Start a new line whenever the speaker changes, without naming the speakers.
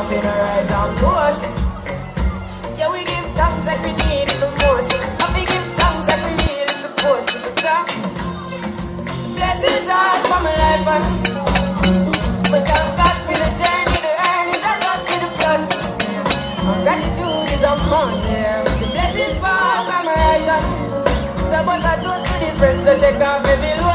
up in a rise and boast. Yeah, we give thanks like we need it the most. And we give thanks like we need it supposed to be done. Blessings all for my life and but thank God for the journey, the earnings, and lost in the plus. Gratitude is a must, yeah. The blessings fall from my right hand. So, but I toast to the friends that take off every load.